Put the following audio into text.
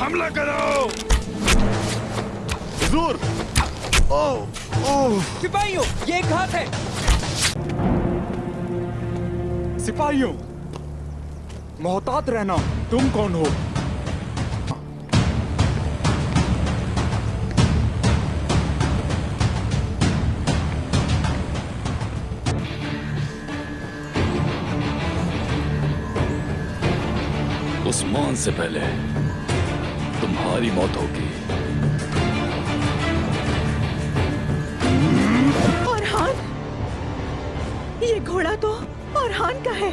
हमला करो। हुजूर। ओह ओह। सिपाहियों ये एक घात है। सिपाहियों मोहतात रहना। तुम कौन हो? उस्मान से पहले। तुम्हारी मौत होगी। और हान ये घोड़ा तो और हान का है।